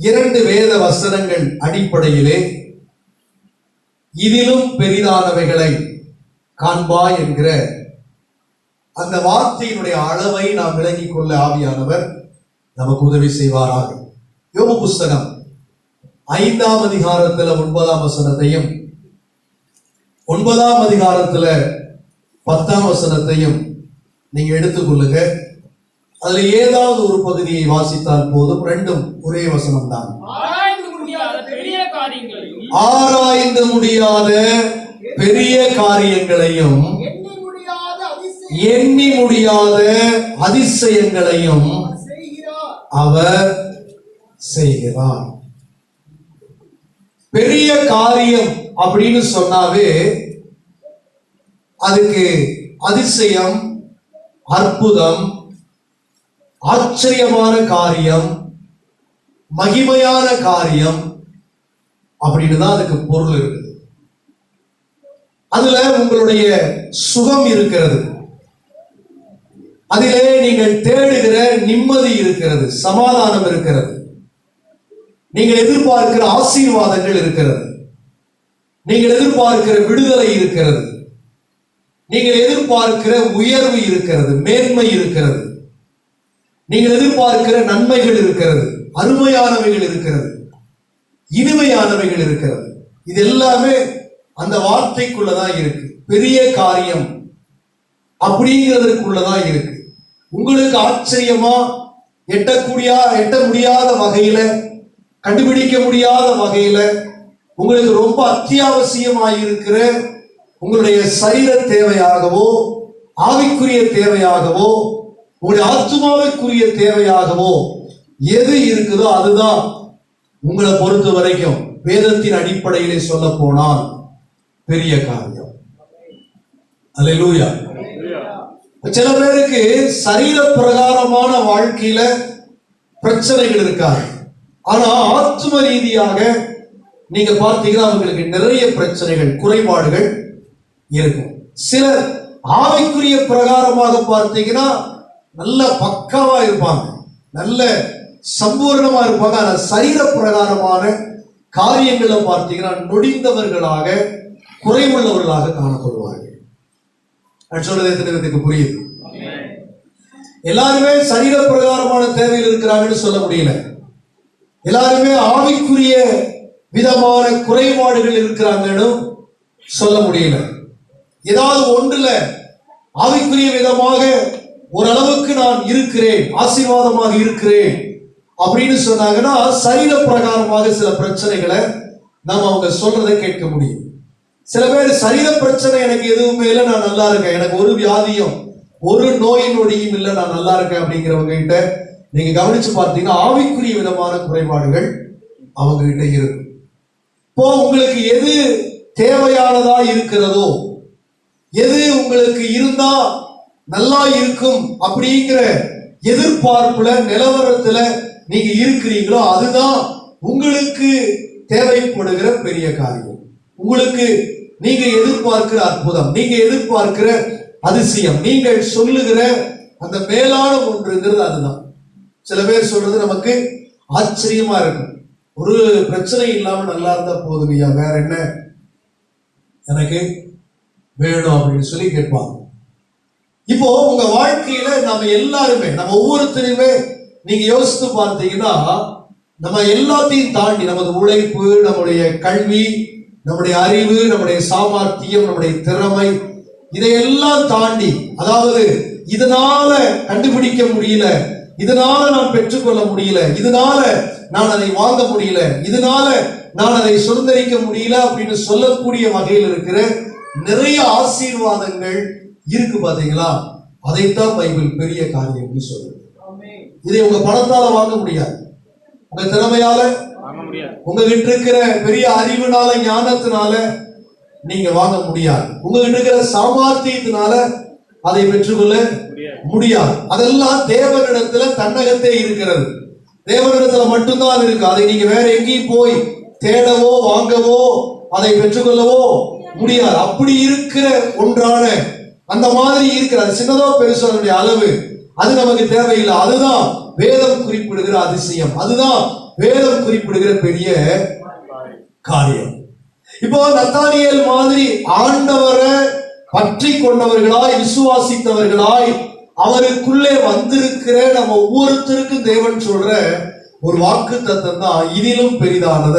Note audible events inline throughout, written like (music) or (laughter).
இரண்டு வேத வசனங்கள் அடிப்படையிலே இதிலும் பெரிதானவைகளை காண்பா என்கிற அந்த வார்த்தையினுடைய அளவை நாம் விளங்கிக் கொள்ள ஆவியானவர் நமக்கு உதவி செய்வாராக. யோக புஸ்தகம் ஐந்தாம் அதிகாரத்துல ஒன்பதாம் வசனத்தையும் ஒன்பதாம் அதிகாரத்துல பத்தாம் வசனத்தையும் நீங்க எடுத்துக்கொள்ளுங்க அதுல ஏதாவது ஒரு பகுதியை வாசித்தால் போதும். ரெண்டும் ஒரே வசனம் தான் ஆராய்ந்து முடியாத பெரிய காரியங்களையும் எண்ணி முடியாத அதிசயங்களையும் அவர் செய்கிறார். பெரிய காரியம் அப்படின்னு சொன்னாவே அதுக்கு அதிசயம் அற்புதம் ஆச்சரியமான காரியம் மகிமையான காரியம் அப்படின்னு தான் அதுக்கு பொருள் இருக்குது. அதுல உங்களுடைய சுகம் இருக்கிறது. அதிலே நீங்கள் தேடுகிற நிம்மதி இருக்கிறது சமாதானம் இருக்கிறது. நீங்கள் எதிர்பார்க்கிற ஆசீர்வாதங்கள் இருக்கிறது. நீங்கள் எதிர்பார்க்கிற விடுதலை இருக்கிறது. நீங்கள் எதிர்பார்க்கிற உயர்வு இருக்கிறது மேன்மை இருக்கிறது. நீங்கள் எதிர்பார்க்கிற நன்மைகள் இருக்கிறது அருமையானவைகள் இருக்கிறது இனிமையானவைகள் இருக்கிறது. இது எல்லாமே அந்த வார்த்தைக்குள்ளதான் இருக்கு. பெரிய காரியம் அப்படிங்கிறதுக்குள்ளதான் இருக்கு. உங்களுக்கு ஆச்சரியமா எட்டக்கூடிய எட்ட முடியாத வகையில கண்டுபிடிக்க முடியாத வகையில உங்களுக்கு ரொம்ப அத்தியாவசியமாயிருக்கிற உங்களுடைய சரீர தேவையாகவோ ஆவிக்குரிய தேவையாகவோ உங்களுடைய ஆத்மாவிற்குரிய தேவையாகவோ எது இருக்குதோ அதுதான் உங்களை பொறுத்த வரைக்கும் வேதத்தின் அடிப்படையிலே சொல்ல போனால் பெரிய காரியம். அல்லூயா சில பேருக்கு சரீர பிரகாரமான வாழ்க்கையில பிரச்சனைகள் இருக்காது. ஆனா ஆத்ம ரீதியாக நீங்க பார்த்தீங்கன்னா அவங்களுக்கு நிறைய பிரச்சனைகள் குறைபாடுகள் இருக்கும். சிலர் ஆவிக்குரிய பிரகாரமாக பார்த்தீங்கன்னா நல்ல பக்காவா இருப்பாங்க. நல்ல சம்பூர்ணமா இருப்பாங்க. ஆனா சரீர பிரகாரமான காரியங்களை பார்த்தீங்கன்னா நொடிந்தவர்களாக குறைவுள்ளவர்களாக காணப்படுவார்கள். நான் சொல்றது எத்தனை புரியுது? எல்லாருமே சரீர பிரகாரமான தேவையில் இருக்கிறாங்கன்னு சொல்ல முடியல. எல்லாருமே ஆவிக்குரிய விதமான குறைபாடுகள் இருக்கிறாங்கன்னு சொல்ல முடியல. ஏதாவது ஒன்றுல ஆவிக்குரிய விதமாக ஓரளவுக்கு நான் இருக்கிறேன் ஆசீர்வாதமாக இருக்கிறேன் அப்படின்னு சொன்னாங்கன்னா சரீர பிரகாரமாக சில பிரச்சனைகளை நம்ம அவங்க சொல்றதை கேட்க முடியும். சில பேர் சரீர பிரச்சனை எனக்கு எதுவுமே இல்லை நான் நல்லா இருக்கேன். எனக்கு ஒரு வியாதியும் ஒரு நோய் நொடியும் இல்லை நான் நல்லா இருக்கேன் அப்படிங்கிறவங்க கிட்ட நீங்க கவனிச்சு பார்த்தீங்கன்னா ஆவிக்குரிய விதமான குறைபாடுகள் அவங்க கிட்ட இருக்கும். இப்போ உங்களுக்கு எது தேவையானதா இருக்கிறதோ எது உங்களுக்கு இருந்தா நல்லா இருக்கும் அப்படிங்கிற எதிர்பார்ப்புல நிலவரத்துல நீங்க இருக்கிறீங்களோ அதுதான் உங்களுக்கு தேவைப்படுகிற பெரிய காரியம். உங்களுக்கு நீங்க எதிர்பார்க்கிற அற்புதம் நீங்க எதிர்பார்க்கிற அதிசயம் நீங்கள் சொல்லுகிற அந்த மேலான ஒன்றுங்கிறது அதுதான். சில பேர் சொல்றது நமக்கு ஆச்சரியமா இருக்கும். ஒரு பிரச்சனை இல்லாம நல்லா இருந்தா போதும் ஐயா வேற என்ன? எனக்கு வேணும் அப்படின்னு சொல்லி கேட்பாங்க. இப்போ உங்க வாழ்க்கையில நம்ம எல்லாருமே நம்ம ஒவ்வொருத்தருமே நீங்க யோசித்து பார்த்தீங்கன்னா நம்ம எல்லாத்தையும் தாண்டி நமது உழைப்பு நம்முடைய கல்வி நம்முடைய அறிவு நம்முடைய சாமர்த்தியம் நம்முடைய திறமை இதையெல்லாம் தாண்டி அதாவது இதனால கண்டுபிடிக்க முடியல இதனால நான் பெற்றுக்கொள்ள முடியல இதனால நான் அதை வாங்க முடியல இதனால நான் அதை சுதந்திரிக்க முடியல அப்படின்னு சொல்லக்கூடிய வகையில் இருக்கிற நிறைய ஆசீர்வாதங்கள் இருக்கு பாத்தீங்களா? அதைத்தான் பைபிள் பெரிய காரியம்னு சொல்லுது. ஆமென். இதை உங்க பணத்தால வாங்க முடியாது. உங்க திறமையால உங்ககிட்ட இருக்கிற பெரிய அறிவுனால ஞானத்தினால நீங்க வாங்க முடியாது. உங்ககிட்ட இருக்கிற சாமர்த்தியத்தினால அதை பெற்றுக்கொள்ள முடியாது. அதெல்லாம் தேவனிடத்துல தன்னகத்தே இருக்கிறது. தேவனிடத்துல மட்டும்தான் இருக்கு. அதை நீங்க வேற எங்கேயும் போய் தேடவோ வாங்கவோ அதை பெற்றுக்கொள்ளவோ முடியாது. அப்படி இருக்கிற ஒன்றான அந்த மாதிரி இருக்கிற அது சின்னதோ பெருசோ அதனுடைய அளவு அது நமக்கு தேவையில்லை. அதுதான் வேதம் குறிப்பிடுகிற அதிசயம். அதுதான் வேதம் குறிப்பிடுகிற பெரிய காரியம். இப்போ நத்தானியல் மாதிரி ஆண்டவரை பற்றி கொண்டவர்களாய் விசுவாசித்தவர்களாய் அவருக்குள்ளே வந்திருக்கிற நம்ம ஒவ்வொருத்தருக்கும் தேவன் சொல்ற ஒரு வாக்கு தத்தம் தான் இதிலும் பெரிதானத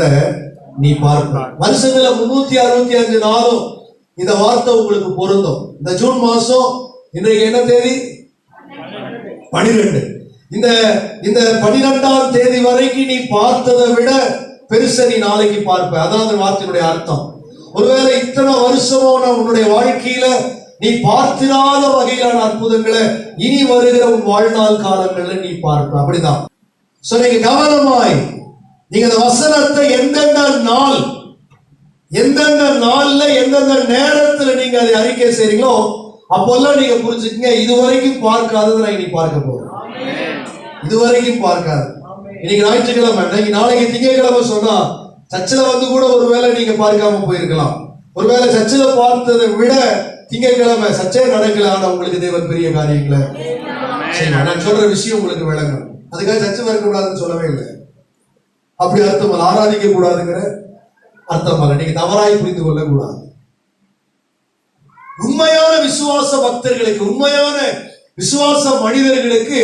நீ பார்க்க வருஷத்துல முன்னூத்தி அறுபத்தி அஞ்சு நாளும் இந்த வார்த்தை உங்களுக்கு பொருந்தும். இந்த ஜூன் மாசம் இன்றைக்கு என்ன தேதி? பனிரெண்டு. இந்த இந்த பனிரெண்டாம் தேதி வரைக்கும் நீ பார்த்ததை விட பெருசை நீ நாளைக்கு பார்ப்ப. அதான் அந்த வார்த்தையினுடைய அர்த்தம். ஒருவேளை இத்தனை வருஷமோ நான் உன்னுடைய வாழ்க்கையில நீ பார்த்திராத வகையிலான அற்புதங்களை இனி வருகிற உன் வாழ்நாள் காலங்கள்ல நீ பார்ப்ப. அப்படிதான். சோ நீங்க கவனமாய் நீங்க அந்த வசனத்தை எந்தெந்த நாள் எந்தெந்த நாள்ல எந்தெந்த நேரத்துல நீங்க அதை அறிக்கை செய்றீங்களோ அப்போல்லாம் நீங்க புரிஞ்சுக்கங்க இதுவரைக்கும் பார்க்காதது நான் இனி பார்க்க போறேன். இதுவரைக்கும் பார்க்காது. இன்னைக்கு ஞாயிற்றுக்கிழமை இன்னைக்கு நாளைக்கு திங்கக்கிழமை சொன்னா சர்ச்சில் வந்து கூட ஒருவேளை நீங்க பார்க்காம போயிருக்கலாம். ஒருவேளை சர்ச்சில் பார்த்ததை விட திங்கக்கிழமை சர்ச்சை நடக்கல ஆனா உங்களுக்கு தேவன் பெரிய காரியங்களை சரி நான் சொல்ற விஷயம் உங்களுக்கு விளங்கும் அதுக்காக சர்ச்சை வரக்கூடாதுன்னு சொல்லவே இல்லை. அப்படி அர்த்தம் ஆராதிக்க கூடாதுங்கிற அர்த்தமல்ல நீங்க தவறாய் புரிந்து கொள்ள கூடாது உண்மையான விசுவாச பக்தர்களுக்கு உண்மையான விசுவாச மனிதர்களுக்கு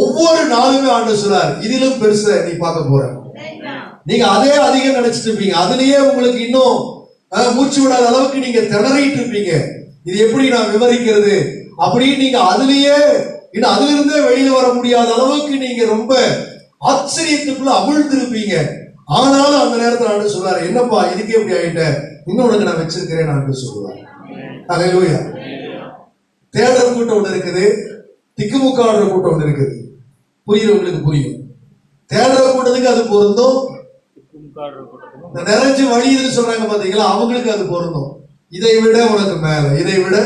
ஒவ்வொரு நாளுமே ஆண்டு சொல்றார் இதிலும் பெருசா நீ பார்க்க போற. நீங்க அதே அதிகம் நினைச்சிட்டு இருப்பீங்க. அதுலயே உங்களுக்கு இன்னும் மூச்சு விடாத அளவுக்கு நீங்க திணறிட்டு இருப்பீங்க. இது எப்படி நான் விவரிக்கிறது? அப்படின்னு நீங்க அதுலயே இன்னும் அதுல இருந்தே வெளியில வர முடியாத அளவுக்கு நீங்க ரொம்ப ஆச்சரியத்துக்குள்ள அமிழ்ந்திருப்பீங்க. ஆனாலும் அந்த நேரத்துல ஆண்டு சொல்றாரு என்னப்பா இதுக்கே இப்படி ஆயிட்ட இன்னும் உனக்கு நான் வச்சிருக்கிறேன் ஆண்டு சொல்லுவார். அல்லேலூயா தேடல் கூட்டம் ஒண்ணு இருக்குது திக்குமுக்காடுற கூட்டம் ஒண்ணு இருக்குது. புரியுறவங்களுக்கு புரியும்? தேடுற கூட்டத்துக்கு அது பொருந்தும். இந்த நிறைஞ்சு வழியுதுன்னு சொல்றாங்க பாத்தீங்களா அவங்களுக்கு அது பொருந்தும். இதை விட உனக்கு மேல இதை விட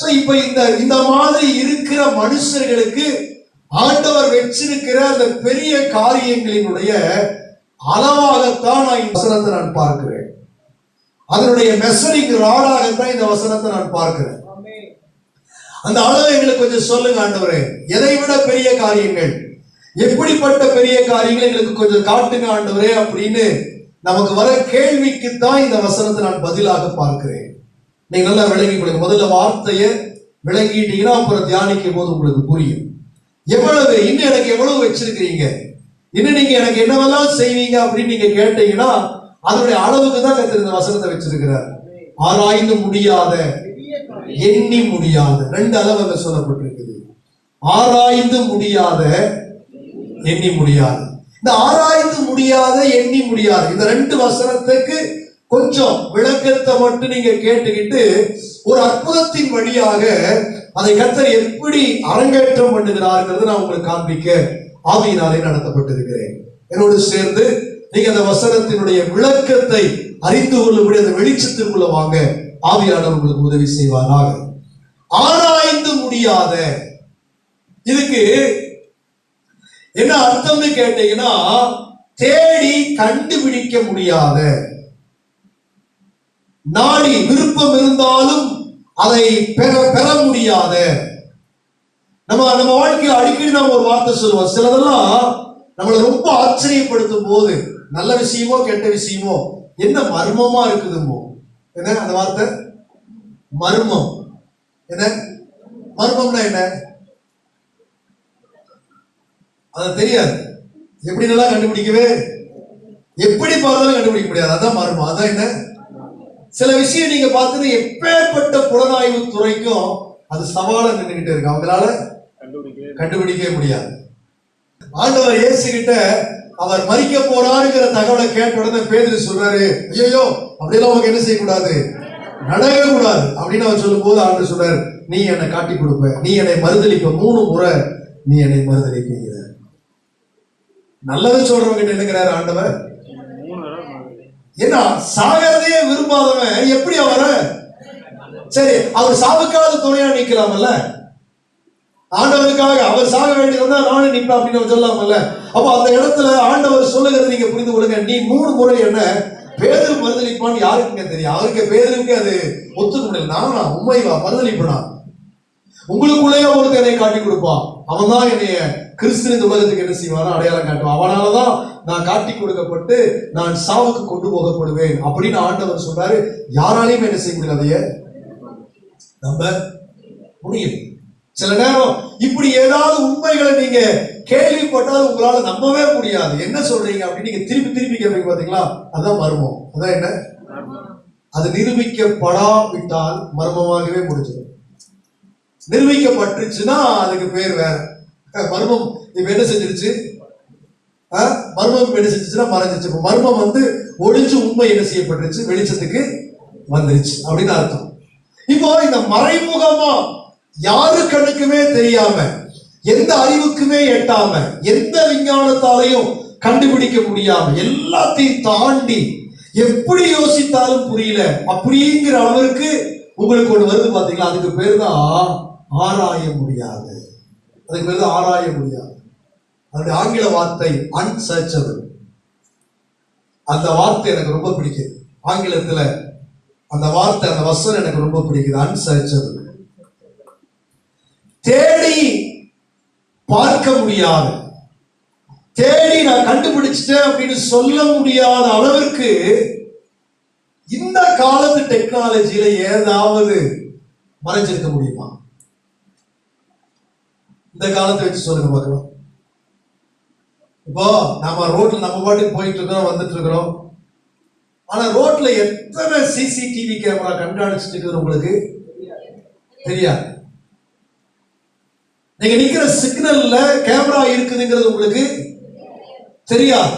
சோ இப்ப இந்த இந்த மாதிரி இருக்கிற மனுஷர்களுக்கு ஆண்டவர் வச்சிருக்கிற அந்த பெரிய காரியங்களினுடைய அளவாகத்தான் நான் இந்த வசனத்தை நான் பார்க்கிறேன். அதனுடைய மெசரிங் ராடாகத்தான் இந்த வசனத்தை நான் பார்க்கிறேன். அந்த அளவு எங்களுக்கு கொஞ்சம் சொல்லுங்க ஆண்டவரே. எதை விட பெரிய காரியங்கள்? எப்படிப்பட்ட பெரிய காரியங்கள் எங்களுக்கு கொஞ்சம் காட்டுங்க ஆண்டவரே அப்படின்னு நமக்கு வர கேள்விக்கு தான் இந்த வசனத்தை நான் பதிலாக பார்க்கிறேன். நீங்க நல்லா விளங்கி கொடுங்க முதல்ல வார்த்தையை விளங்கிட்டீங்கன்னா அப்புறம் தியானிக்கும் போது உங்களுக்கு புரியும். எவ்வளவு இன்னும் எனக்கு எவ்வளவு வச்சிருக்கிறீங்க? இன்னும் நீங்க எனக்கு என்னவெல்லாம் செய்வீங்க அப்படின்னு நீங்க கேட்டீங்கன்னா அதனுடைய அளவுக்கு தான் கத்திர இந்த வசனத்தை வச்சிருக்கிறார். ஆராய்ந்து முடியாத எண்ணி முடியாத ரெண்டு அளவு அங்க சொல்லப்பட்டிருக்குது. ஆராய்ந்து முடியாத எண்ணி முடியாது. இந்த ஆராய்ந்து முடியாத எண்ணி முடியாது இந்த ரெண்டு வசனத்துக்கு கொஞ்சம் விளக்கத்தை மட்டும் நீங்க கேட்டுக்கிட்டு ஒரு அற்புதத்தின் வழியாக அதை கத்தர் எப்படி அரங்கேற்றம் பண்ணுகிறார்ங்கிறது நான் உங்களுக்கு காண்பிக்க ஆவியினாலே நடத்தப்பட்டிருக்கிறேன். என்னோடு சேர்ந்து நீங்க அந்த வசனத்தினுடைய விளக்கத்தை அறிந்து கொள்ளும்படி அந்த வெளிச்சத்திற்குள்ள வாங்க ஆவியாளர் உங்களுக்கு உதவி செய்வாராக. ஆராய்ந்து முடியாத இதுக்கு என்ன அர்த்தம்னு கேட்டீங்கன்னா தேடி கண்டுபிடிக்க முடியாத நாடி விருப்பம் இருந்தாலும் அதை பெற பெற முடியாத நம்ம நம்ம வாழ்க்கையில அடிக்கடி நம்ம ஒரு வார்த்தை சொல்லுவோம். சிலதெல்லாம் நம்மளை ரொம்ப ஆச்சரியப்படுத்தும் போது நல்ல விஷயமோ கெட்ட விஷயமோ என்ன மர்மமா இருக்குதுமோ என்ன அந்த வார்த்தை? மர்மம். என்ன? மர்மம்னா என்ன? அது தெரியாது. எப்படி நல்லா கண்டுபிடிக்கவே? எப்படி பார்த்தாலும் கண்டுபிடிக்க முடியாது. அதான் மர்மம். அதான் என்ன? சில விஷயம் நீங்க பார்த்தது எப்பேற்பட்ட புலனாய்வு துறைக்கும் அது சவாலா நின்றுகிட்டு இருக்கு. அவங்களால கண்டுபிடிக்கவே முடியாது. ஆண்டவர் இயேசு கிட்ட அவர் மறிக்க போறாருங்கிற தகவலை கேட்ட உடனே பேதுரு சொல்றாரு ஐயோ அப்படியெல்லாம் உனக்கு என்ன செய்யக்கூடாது? நடக்கவே கூடாது அப்படின்னு அவர் சொல்லும்போது ஆண்டவர் சொல்றாரு நீ என்னை காட்டி கொடுப்ப நீ என்னை மறுதளிப்ப மூணு முறை நீ என்னை மறுதளிப்பீங்கிற நல்லது சொல்றவங்க என்னங்கிறாரு ஆண்டவர். ஏன்னா சாகிறதையே விரும்பாதவன் எப்படி அவர? சரி அவர் சாவுக்காவது துணையா நிக்கலாமல்ல? ஆண்டவருக்காக அவர் சாக வேண்டியதுன்னா நானும் நிற்பேன் அப்படின்னு அவர் சொல்லலாமல்ல அப்போ அந்த இடத்துல ஆண்டவர் சொல்லுகிறது நீங்க புரிந்து கொடுங்க நீ மூணு முறை என்ன பேதல் மறுதளிப்பான்னு யாருக்குங்க தெரியும்? அவருக்கு பேதலுக்கு அது ஒத்துக்க முடியல நானா உண்மைவா மறுதளிப்பனா உங்களுக்குள்ளேயே ஒருத்தர் என்னை காட்டி கொடுப்பான். அவன் தான் என்னைய கிறிஸ்து இந்த உலகத்துக்கு என்ன செய்வான் அடையாளம் காட்டுவான். அவனாலதான் நான் காட்டி கொடுக்கப்பட்டு நான் சாவுக்கு கொண்டு போகப்படுவேன் அப்படின்னு ஆண்டவர் சொல்றாரு. யாராலையும் என்ன செய்ய முடியல அதைய. நம்ம முடியும் சில நேரம் இப்படி ஏதாவது உண்மைகளை நீங்க கேள்விப்பட்டால் உங்களால நம்பவே முடியாது. என்ன சொல்றீங்க அப்படின்னு நீங்க திருப்பி திருப்பி கேட்பீங்க பாத்தீங்களா? அதான் மர்மம். அதான் என்ன? அது நிரூபிக்கப்படாவிட்டால் மர்மமாகவே முடிஞ்சிடும். நிரூபிக்கப்பட்டுச்சுன்னா அதுக்கு பேர் வேற. மர்மம். இப்ப என்ன செஞ்சிருச்சு? மர்மம் என்ன செஞ்சிச்சுன்னா மறைஞ்சிச்சு இப்போ மர்மம் வந்து ஒளிஞ்சு உண்மை என்ன செய்யப்பட்டுருச்சு? வெளிச்சத்துக்கு வந்துருச்சு. அப்படின்னு அர்த்தம். இப்போ இந்த மறைமுகமா யாரு கண்ணுக்குமே தெரியாம எந்த அறிவுக்குமே எட்டாம எந்த விஞ்ஞானத்தாலையும் கண்டுபிடிக்க முடியாம எல்லாத்தையும் தாண்டி எப்படி யோசித்தாலும் புரியல. அப்படிங்கிற அளவிற்கு உங்களுக்கு ஒண்ணு வருது பாத்தீங்களா? அதுக்கு பேர் தான் ஆராய முடியாது. அதுக்கு பேர் தான் ஆராய முடியாது. அதனுடைய ஆங்கில வார்த்தை அன்சர்ச்சபிள் அந்த வார்த்தை எனக்கு ரொம்ப பிடிக்குது. ஆங்கிலத்துல அந்த வார்த்தை அந்த வசனம் எனக்கு ரொம்ப பிடிக்குது. அன்சர்ச்சபிள் தேடி பார்க்க முடியாது. தேடி நான் கண்டுபிடிச்சிட்டேன் அப்படின்னு சொல்ல முடியாத அளவிற்கு இந்த காலத்து டெக்னாலஜியில ஏதாவது மறைஞ்சிருக்க முடியுமா? இந்த காலத்தை வச்சு சொல்லுங்க பார்க்கலாம் இப்போ நம்ம ரோட்ல நம்ம பாட்டுக்கு போயிட்டு இருக்கிறோம் வந்துட்டு இருக்கிறோம். ஆனா ரோட்ல எத்தனை சிசிடிவி கேமரா கண்காணிச்சுட்டு இருக்குது உங்களுக்கு? தெரியாது. நீங்க நிக்கிற சிக்னல்ல கேமரா இருக்குதுங்கிறது உங்களுக்கு தெரியாது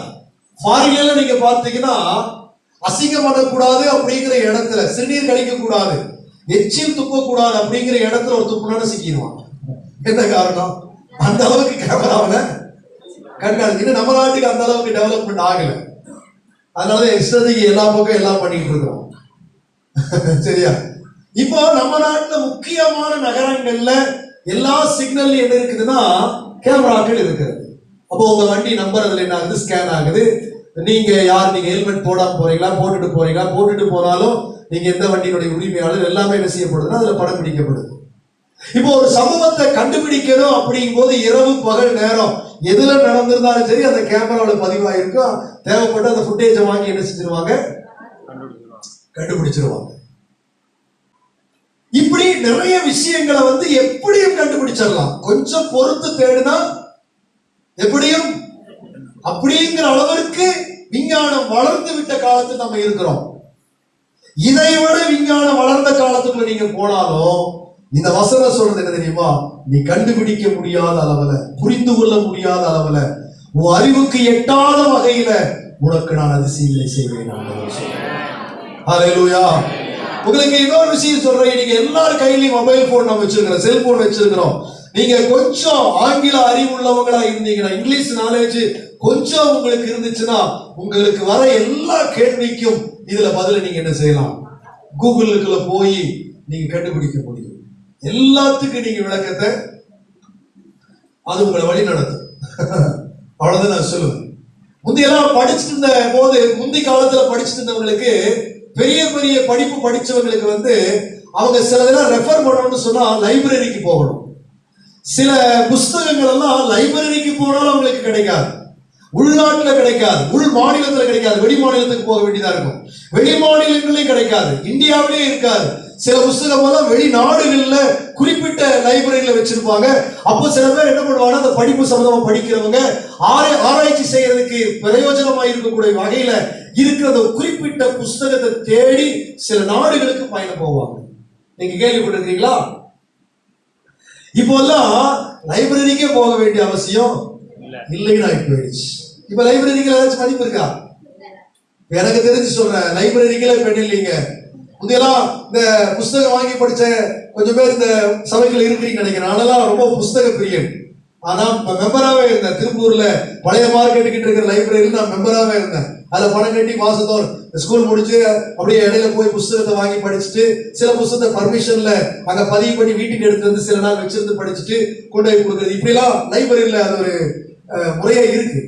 ஃபாரின்ல நீங்க பார்த்தீங்கன்னா அசிங்கம் பண்ணக்கூடாது அப்படிங்கிற இடத்துல சிறுநீர் கழிக்க கூடாது எச்சில் துப்பக்கூடாது அப்படிங்கிற இடத்துல ஒரு துப்புனால சிக்கிடுவான். என்ன காரணம்? அந்த அளவுக்கு கேமராவில் கண்டாது இன்னும் நம்ம நாட்டுக்கு அந்த அளவுக்கு டெவலப்மெண்ட் ஆகல. அதனால இஷ்டத்துக்கு எல்லா பக்கம் எல்லாம் பண்ணிட்டு இருக்கிறோம். (laughs) சரியா? இப்போ நம்ம நாட்டில் முக்கியமான நகரங்கள்ல எல்லா சிக்னல் என்ன இருக்குதுன்னா கேமராக்கள் இருக்கிறது. அப்போ உங்க வண்டி நம்பர் அதுல என்ன ஆகுது? ஸ்கேன் ஆகுது. நீங்க யார்? நீங்க ஹெல்மெட் போடாம போறீங்களா? போட்டுட்டு போறீங்களா? போட்டுட்டு போனாலும் நீங்க எந்த வண்டியினுடைய உரிமையாளர்? எல்லாமே என்ன செய்யப்படுதுன்னா அதுல படம் பிடிக்கப்படுது. இப்போ ஒரு சம்பவத்தை கண்டுபிடிக்கணும் அப்படிங்கும் போது இரவு பகல் நேரம். எதுல நடந்திருந்தாலும் சரி அந்த கேமராவில் பதிவாயிருக்கும் தேவைப்பட்ட அந்த ஃபுட்டேஜை வாங்கி என்ன செஞ்சிருவாங்க? கண்டுபிடிச்சிருவாங்க. இப்படி நிறைய விஷயங்களை வந்து எப்படியும் கண்டுபிடிச்சிடலாம். கொஞ்சம் பொறுத்து தேடினா எப்படியும்? அப்படிங்கிற அளவிற்கு விஞ்ஞானம் வளர்ந்து விட்ட காலத்தில் நம்ம இருக்கிறோம். இதை விட விஞ்ஞானம் வளர்ந்த காலத்துக்குள்ள நீங்க போனாலும் இந்த வசனம் சொல்றது என்ன தெரியுமா? நீ கண்டுபிடிக்க முடியாத அளவுல புரிந்து கொள்ள முடியாத அளவுல உன் அறிவுக்கு எட்டாத வகையில உனக்கு நான் அதிசயங்களை செய்வேன். ஆண்டவர் சொல்றார். உங்களுக்கு இன்னொரு விஷயம் சொல்றேன். நீங்க எல்லார் கையிலயும் மொபைல் போன் நம்ம வச்சிருக்கிறோம். செல்போன் வச்சிருக்கிறோம். நீங்க கொஞ்சம் ஆங்கில அறிவு உள்ளவங்களா இருந்தீங்கன்னா இங்கிலீஷ் நாலேஜ் கொஞ்சம் உங்களுக்கு இருந்துச்சுன்னா உங்களுக்கு வர எல்லா கேள்விக்கும் இதுல பதில நீங்க என்ன செய்யலாம்? கூகுளுக்குள்ள போய் நீங்க கண்டுபிடிக்க முடியும். எல்லாத்துக்கும் நீங்க விளக்கத்தை அது உங்களை வழி நடத்தும். (laughs) அவ்வளவுதான் நான் சொல்லுவேன். முந்தையெல்லாம் படிச்சுட்டு இருந்த போது முந்தி காலத்துல படிச்சுட்டு இருந்தவங்களுக்கு பெரிய பெரிய படிப்பு படிச்சவங்களுக்கு வந்து அவங்க சில இதெல்லாம் ரெஃபர் பண்ணணும்னு சொன்னா லைப்ரரிக்கு போகணும். சில புஸ்தகங்கள் எல்லாம் லைப்ரரிக்கு போனாலும் அவங்களுக்கு கிடைக்காது. உள்நாட்டில் கிடைக்காது. உள் மாநிலத்தில் கிடைக்காது. வெளி மாநிலத்துக்கு போக வேண்டியதா இருக்கும். வெளி மாநிலங்களையும் கிடைக்காது. இந்தியாவிலே இருக்காது. சில புஸ்தகம் எல்லாம் வெளிநாடுகளில் குறிப்பிட்ட லைப்ரரியில வச்சிருப்பாங்க. அப்போ சில பேர் என்ன பண்ணுவாங்க அந்த படிப்பு சம்பந்தமா படிக்கிறவங்க ஆராய்ச்சி செய்யறதுக்கு பிரயோஜனமாக இருக்கக்கூடிய வகையில இருக்கிற அந்த குறிப்பிட்ட புஸ்தகத்தை தேடி சில நாடுகளுக்கு பயணம் போவாங்க. நீங்க கேள்விப்பட்டிருக்கீங்களா இப்போல்லாம் லைப்ரரிக்கே போக வேண்டிய அவசியம் இல்ல. இல்லைன்னு ஆகி போயிடுச்சு. இப்ப லைப்ரரிக்கு ஏதாச்சும் மதிப்பு இருக்கா? எனக்கு தெரிஞ்சு சொல்றேன். லைப்ரரிக்கெல்லாம் இப்ப இல்லைங்க? முந்தையெல்லாம் இந்த புஸ்தகம் வாங்கி படிச்ச கொஞ்சம் பேர் இந்த சபைகள் இருக்கிறீங்க நினைக்கிறேன். அதெல்லாம் ரொம்ப புஸ்தக பிரியன் ஆனா மெம்பராகவே இருந்தேன். திருப்பூர்ல பழைய மார்க் கிட்ட இருக்கிற லைப்ரரியில் நான் மெம்பராகவே இருந்தேன். அதுல பணம் கட்டி மாசத்தோர் ஸ்கூல் முடிச்சு அப்படியே இடையில போய் புஸ்தகத்தை வாங்கி படிச்சுட்டு சில புஸ்தகத்தை பர்மிஷன்ல அங்க பதிவு பண்ணி வீட்டுக்கு எடுத்து வந்து சில நாள் வச்சிருந்து படிச்சுட்டு கொண்டு போய் கொடுக்குறது. இப்படிலாம் லைப்ரரியில அது ஒரு முறையா இருக்கு.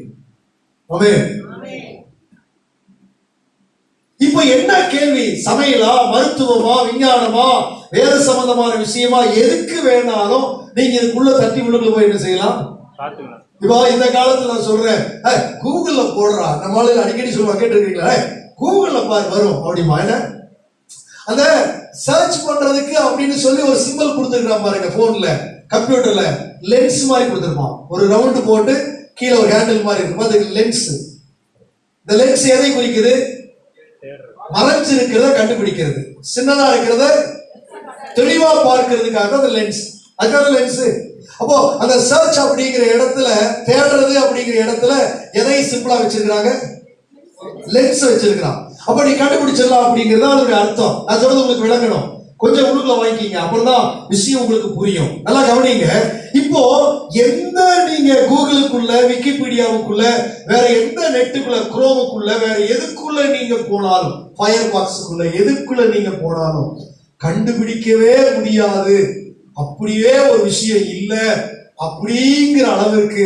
ஆமென் இப்போ என்ன கேள்வி? சமையலா மருத்துவமா? விஞ்ஞானமா? வேத சம்பந்தமான விஷயமா? எதுக்கு வேணாலும் நீங்க இதுக்குள்ள தட்டி உள்ளுக்குள்ள போய் என்ன செய்யலாம்? இப்போ இந்த காலத்துல நான் சொல்றேன். "ஏய், கூகுள்ல போடுறா. நம்ம ஆளுங்க அடிக்கடி சொல்லுவாங்க. கேட்டிருக்கீங்களா? "ஏய், கூகுள்ல பாரு வரும். அப்படிமா என்ன? அந்த சர்ச் பண்றதுக்கு அப்படின்னு சொல்லி ஒரு சிம்பிள் கொடுத்துருக்கான் பாருங்க போன்ல கம்ப்யூட்டர்ல லென்ஸ் மாதிரி கொடுத்துருப்பான். ஒரு ரவுண்டு போட்டு கீழே ஒரு ஹேண்டில் மாதிரி இருக்கும். அதுக்கு லென்ஸ் இந்த லென்ஸ் எதை குறிக்குது? மறைஞ்சு இருக்கிறத கண்டுபிடிக்கிறது. சின்னதா இருக்கிறத தெளிவா பார்க்கிறதுக்காக அந்த லென்ஸ் அதுக்காக லென்ஸ் அப்போ அந்த சர்ச் அப்படிங்கிற இடத்துல தேடுறது அப்படிங்கிற இடத்துல எதை சிம்பிளா வச்சிருக்கிறாங்க? லென்ஸ் வச்சிருக்கிறான். அப்ப நீ கண்டுபிடிச்சிடலாம் அப்படிங்கிறது அதனுடைய அதோட அர்த்தம். நான் சொல்றது உங்களுக்கு விளங்கணும். கொஞ்சம் உள்ளுக்குள்ள வாங்கிக்கிங்க. அப்புறம் தான் விஷயம் உங்களுக்கு புரியும். நல்லா கவனிங்க. இப்போ எந்த நீங்க கூகுளுக்குள்ள விக்கிபீடியாவுக்குள்ள வேற எந்த நெட்டுக்குள்ள குரோமுக்குள்ள வேற எதுக்குள்ள நீங்க போனாலும் ஃபயர் பாக்ஸுக்குள்ள எதுக்குள்ள நீங்க போனாலும் கண்டுபிடிக்கவே முடியாது. அப்படியே ஒரு விஷயம் இல்ல. அப்படிங்கிற அளவிற்கு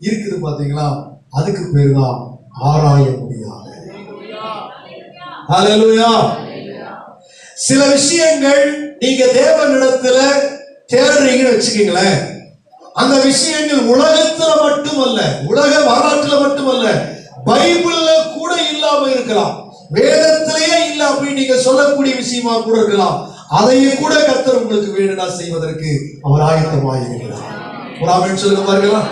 இருக்குது பாத்தீங்களா? அதுக்கு பேர் தான் ஆராய முடியாது ஹalleluya. சில விஷயங்கள் நீங்க தேவனிடத்துல தேடுறீங்கன்னு வச்சுக்கீங்களேன். அந்த விஷயங்கள் உலகத்துல மட்டுமல்ல உலக வரலாற்றுல மட்டுமல்ல பைபிள்ல கூட இல்லாம இருக்கலாம். வேதத்திலேயே இல்ல அப்படின்னு நீங்க சொல்லக்கூடிய விஷயமா கூட இருக்கலாம். அதையும் கூட கத்தர் உங்களுக்கு வேணும்னா செய்வதற்கு அவர் ஆயத்தமாக இருக்கிறார் ஒரு ஆமென் சொல்லுங்க பாருங்களா